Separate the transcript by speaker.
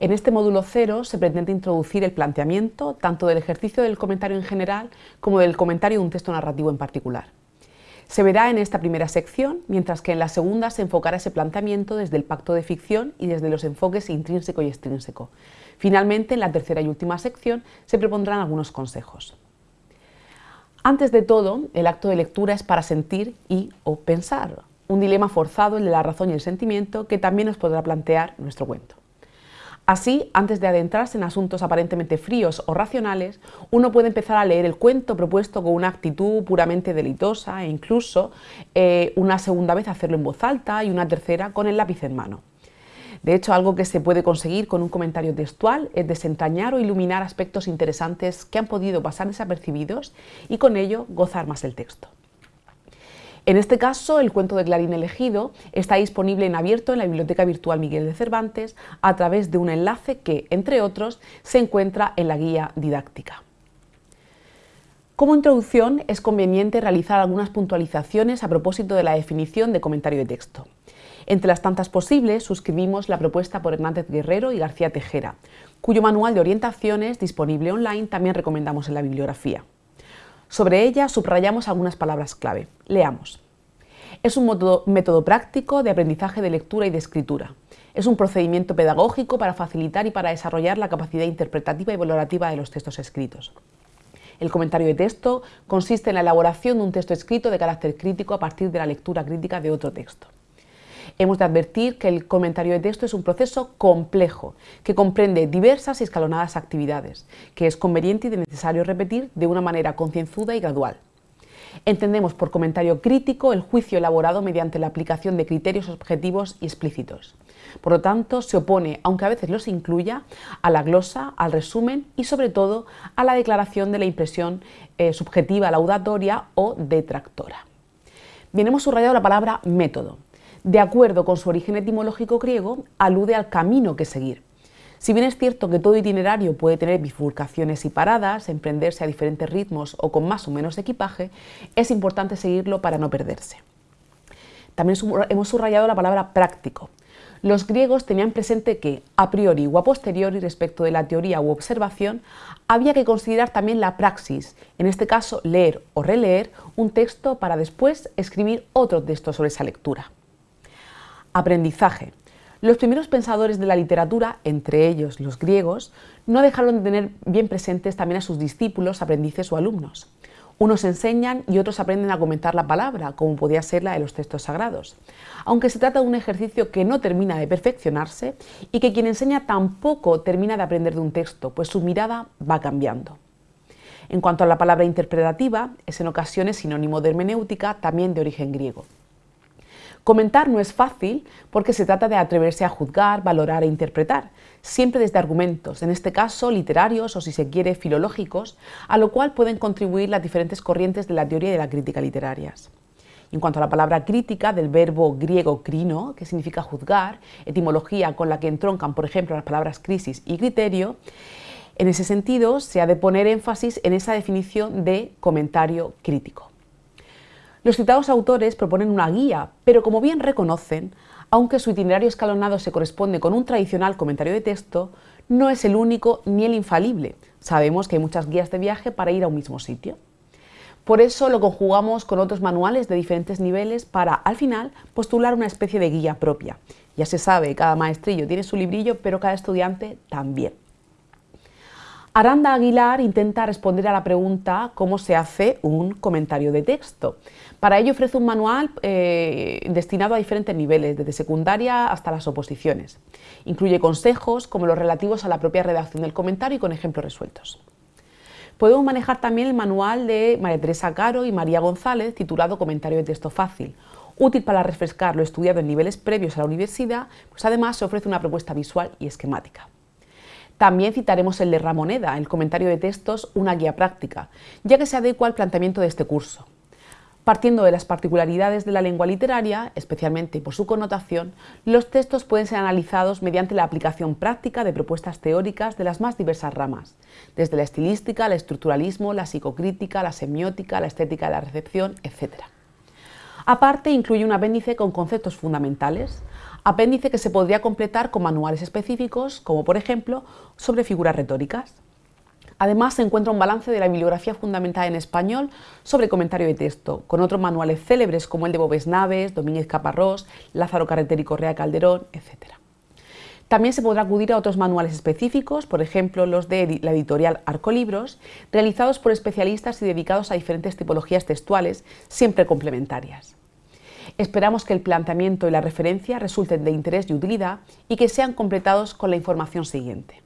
Speaker 1: En este módulo cero se pretende introducir el planteamiento tanto del ejercicio del comentario en general como del comentario de un texto narrativo en particular. Se verá en esta primera sección, mientras que en la segunda se enfocará ese planteamiento desde el pacto de ficción y desde los enfoques intrínseco y extrínseco. Finalmente, en la tercera y última sección, se propondrán algunos consejos. Antes de todo, el acto de lectura es para sentir y o pensar, un dilema forzado el de la razón y el sentimiento que también nos podrá plantear nuestro cuento. Así, antes de adentrarse en asuntos aparentemente fríos o racionales, uno puede empezar a leer el cuento propuesto con una actitud puramente delitosa e incluso eh, una segunda vez hacerlo en voz alta y una tercera con el lápiz en mano. De hecho, algo que se puede conseguir con un comentario textual es desentrañar o iluminar aspectos interesantes que han podido pasar desapercibidos y con ello gozar más el texto. En este caso, el cuento de Clarín elegido está disponible en abierto en la Biblioteca Virtual Miguel de Cervantes a través de un enlace que, entre otros, se encuentra en la guía didáctica. Como introducción, es conveniente realizar algunas puntualizaciones a propósito de la definición de comentario de texto. Entre las tantas posibles, suscribimos la propuesta por Hernández Guerrero y García Tejera, cuyo manual de orientaciones, disponible online, también recomendamos en la bibliografía. Sobre ella subrayamos algunas palabras clave. Leamos. Es un método, práctico de aprendizaje de lectura y de escritura. Es un procedimiento pedagógico para facilitar y para desarrollar la capacidad interpretativa y valorativa de los textos escritos. El comentario de texto consiste en la elaboración de un texto escrito de carácter crítico a partir de la lectura crítica de otro texto. Hemos de advertir que el comentario de texto es un proceso complejo, que comprende diversas y escalonadas actividades, que es conveniente y necesario repetir de una manera concienzuda y gradual. Entendemos por comentario crítico el juicio elaborado mediante la aplicación de criterios objetivos y explícitos. Por lo tanto, se opone, aunque a veces los incluya, a la glosa, al resumen y sobre todo a la declaración de la impresión eh, subjetiva laudatoria o detractora. Bien, hemos subrayado la palabra método de acuerdo con su origen etimológico griego, alude al camino que seguir. Si bien es cierto que todo itinerario puede tener bifurcaciones y paradas, emprenderse a diferentes ritmos o con más o menos equipaje, es importante seguirlo para no perderse. También hemos subrayado la palabra práctico. Los griegos tenían presente que, a priori o a posteriori respecto de la teoría u observación, había que considerar también la praxis, en este caso leer o releer un texto para después escribir otro texto sobre esa lectura. Aprendizaje. Los primeros pensadores de la literatura, entre ellos los griegos, no dejaron de tener bien presentes también a sus discípulos, aprendices o alumnos. Unos enseñan y otros aprenden a comentar la palabra, como podía ser la de los textos sagrados. Aunque se trata de un ejercicio que no termina de perfeccionarse y que quien enseña tampoco termina de aprender de un texto, pues su mirada va cambiando. En cuanto a la palabra interpretativa, es en ocasiones sinónimo de hermenéutica, también de origen griego. Comentar no es fácil porque se trata de atreverse a juzgar, valorar e interpretar, siempre desde argumentos, en este caso literarios o si se quiere filológicos, a lo cual pueden contribuir las diferentes corrientes de la teoría y de la crítica literarias. En cuanto a la palabra crítica, del verbo griego crino, que significa juzgar, etimología con la que entroncan, por ejemplo, las palabras crisis y criterio, en ese sentido se ha de poner énfasis en esa definición de comentario crítico. Los citados autores proponen una guía, pero como bien reconocen, aunque su itinerario escalonado se corresponde con un tradicional comentario de texto, no es el único ni el infalible. Sabemos que hay muchas guías de viaje para ir a un mismo sitio. Por eso lo conjugamos con otros manuales de diferentes niveles para, al final, postular una especie de guía propia. Ya se sabe, cada maestrillo tiene su librillo, pero cada estudiante también. Aranda Aguilar intenta responder a la pregunta cómo se hace un comentario de texto. Para ello ofrece un manual eh, destinado a diferentes niveles, desde secundaria hasta las oposiciones. Incluye consejos como los relativos a la propia redacción del comentario y con ejemplos resueltos. Podemos manejar también el manual de María Teresa Caro y María González titulado Comentario de texto fácil, útil para refrescar lo estudiado en niveles previos a la universidad, pues además se ofrece una propuesta visual y esquemática. También citaremos el de Ramoneda, el comentario de textos, una guía práctica, ya que se adecua al planteamiento de este curso. Partiendo de las particularidades de la lengua literaria, especialmente por su connotación, los textos pueden ser analizados mediante la aplicación práctica de propuestas teóricas de las más diversas ramas, desde la estilística, el estructuralismo, la psicocrítica, la semiótica, la estética de la recepción, etc. Aparte, incluye un apéndice con conceptos fundamentales, apéndice que se podría completar con manuales específicos, como por ejemplo sobre figuras retóricas. Además, se encuentra un balance de la bibliografía fundamental en español sobre comentario de texto, con otros manuales célebres como el de Bobes Naves, Domínguez Caparrós, Lázaro Carreter y Correa Calderón, etc. También se podrá acudir a otros manuales específicos, por ejemplo los de la editorial Arcolibros, realizados por especialistas y dedicados a diferentes tipologías textuales, siempre complementarias. Esperamos que el planteamiento y la referencia resulten de interés y utilidad y que sean completados con la información siguiente.